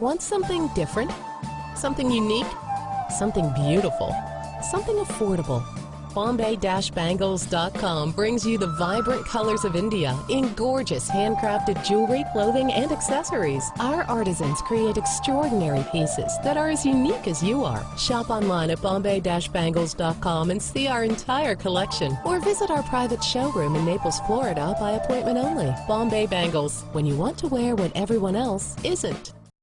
Want something different? Something unique? Something beautiful? Something affordable? Bombay-Bangles.com brings you the vibrant colors of India in gorgeous handcrafted jewelry, clothing, and accessories. Our artisans create extraordinary pieces that are as unique as you are. Shop online at Bombay-Bangles.com and see our entire collection or visit our private showroom in Naples, Florida by appointment only. Bombay Bangles, when you want to wear what everyone else isn't.